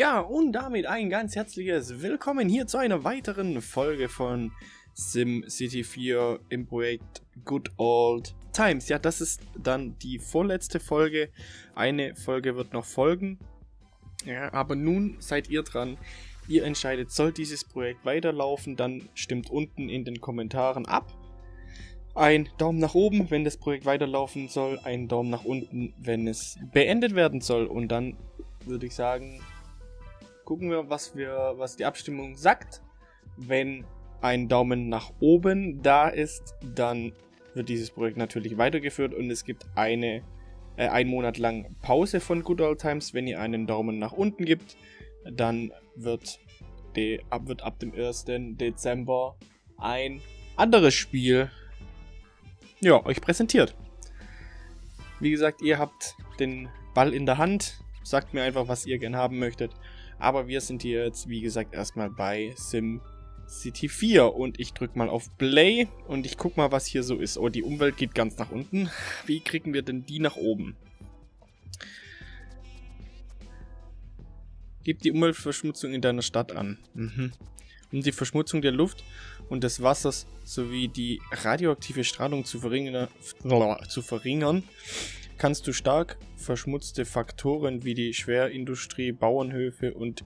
Ja, und damit ein ganz herzliches Willkommen hier zu einer weiteren Folge von SimCity 4 im Projekt Good Old Times. Ja, das ist dann die vorletzte Folge. Eine Folge wird noch folgen. Ja, aber nun seid ihr dran. Ihr entscheidet, soll dieses Projekt weiterlaufen, dann stimmt unten in den Kommentaren ab. Ein Daumen nach oben, wenn das Projekt weiterlaufen soll, ein Daumen nach unten, wenn es beendet werden soll. Und dann würde ich sagen, gucken wir, was wir, was die Abstimmung sagt. Wenn ein Daumen nach oben da ist, dann wird dieses Projekt natürlich weitergeführt und es gibt eine äh, ein Monat lang Pause von Good Old Times. Wenn ihr einen Daumen nach unten gibt, dann wird, die, ab, wird ab dem 1. Dezember ein anderes Spiel ja, euch präsentiert. Wie gesagt, ihr habt den Ball in der Hand. Sagt mir einfach, was ihr gern haben möchtet. Aber wir sind hier jetzt, wie gesagt, erstmal bei Sim City 4 und ich drücke mal auf Play und ich guck mal, was hier so ist. Oh, die Umwelt geht ganz nach unten. Wie kriegen wir denn die nach oben? Gib die Umweltverschmutzung in deiner Stadt an. Mhm. Um die Verschmutzung der Luft und des Wassers sowie die radioaktive Strahlung zu verringern, zu verringern kannst du stark verschmutzte Faktoren wie die Schwerindustrie, Bauernhöfe und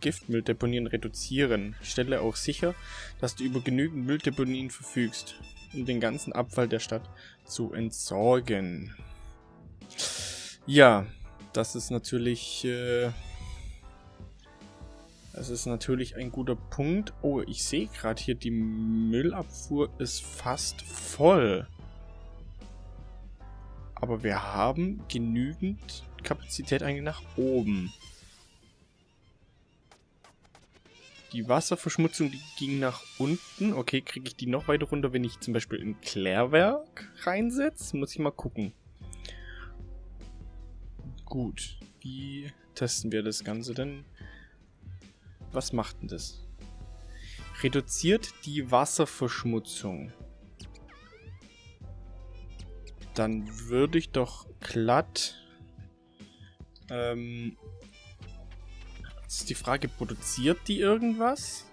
Giftmülldeponien reduzieren. Stelle auch sicher, dass du über genügend Mülldeponien verfügst, um den ganzen Abfall der Stadt zu entsorgen. Ja, das ist natürlich... Äh, das ist natürlich ein guter Punkt. Oh, ich sehe gerade hier, die Müllabfuhr ist fast voll. Aber wir haben genügend Kapazität eigentlich nach oben. Die Wasserverschmutzung, die ging nach unten. Okay, kriege ich die noch weiter runter, wenn ich zum Beispiel ein Klärwerk reinsetze? Muss ich mal gucken. Gut, wie testen wir das Ganze denn? Was macht denn das? Reduziert die Wasserverschmutzung dann würde ich doch glatt... Ähm, ist die Frage, produziert die irgendwas?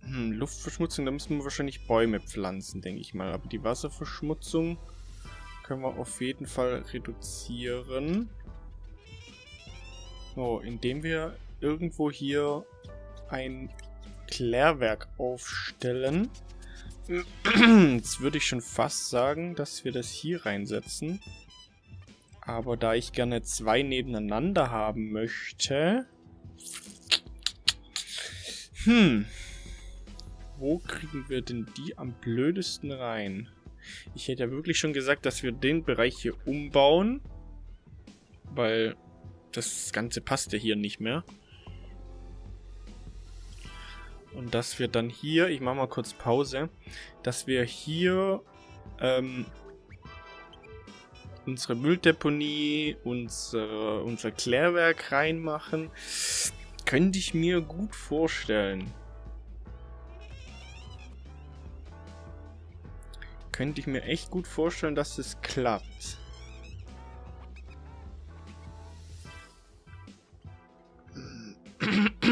Hm, Luftverschmutzung, da müssen wir wahrscheinlich Bäume pflanzen, denke ich mal. Aber die Wasserverschmutzung können wir auf jeden Fall reduzieren. So, indem wir irgendwo hier ein Klärwerk aufstellen. Jetzt würde ich schon fast sagen, dass wir das hier reinsetzen. Aber da ich gerne zwei nebeneinander haben möchte... Hm. Wo kriegen wir denn die am blödesten rein? Ich hätte ja wirklich schon gesagt, dass wir den Bereich hier umbauen. Weil das Ganze passt ja hier nicht mehr. Und dass wir dann hier, ich mache mal kurz Pause, dass wir hier ähm, unsere Mülldeponie, unser, unser Klärwerk reinmachen, könnte ich mir gut vorstellen. Könnte ich mir echt gut vorstellen, dass es klappt.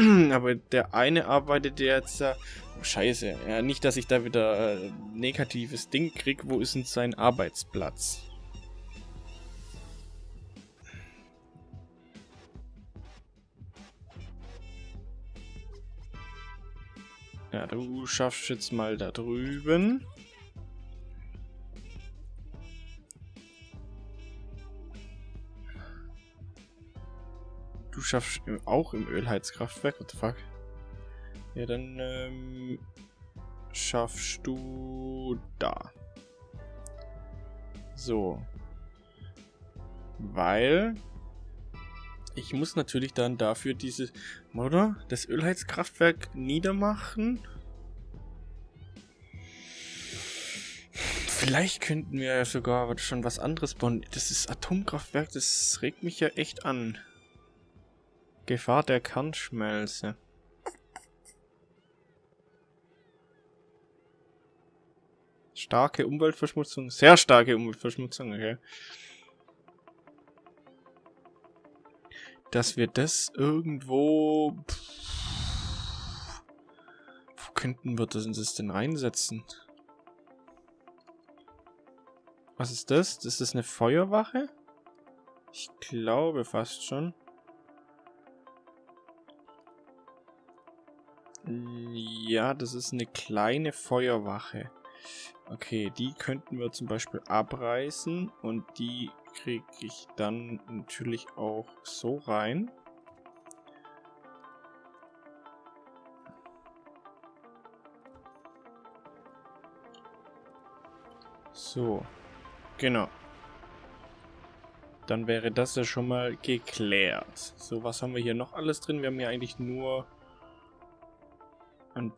Aber der eine arbeitet jetzt... Äh, oh, scheiße. Ja, nicht, dass ich da wieder äh, negatives Ding krieg. Wo ist denn sein Arbeitsplatz? Ja, du schaffst jetzt mal da drüben. Du schaffst auch im Ölheizkraftwerk? What the fuck? Ja, dann ähm, schaffst du da. So. Weil ich muss natürlich dann dafür diese, oder? Das Ölheizkraftwerk niedermachen. Vielleicht könnten wir ja sogar schon was anderes bauen. Das ist Atomkraftwerk, das regt mich ja echt an. Gefahr der Starke Umweltverschmutzung. Sehr starke Umweltverschmutzung, okay. Dass wir das irgendwo... Wo könnten wir das, denn reinsetzen? Was ist das? Das ist eine Feuerwache? Ich glaube fast schon. Ja, das ist eine kleine Feuerwache. Okay, die könnten wir zum Beispiel abreißen und die kriege ich dann natürlich auch so rein. So, genau. Dann wäre das ja schon mal geklärt. So, was haben wir hier noch alles drin? Wir haben hier eigentlich nur ein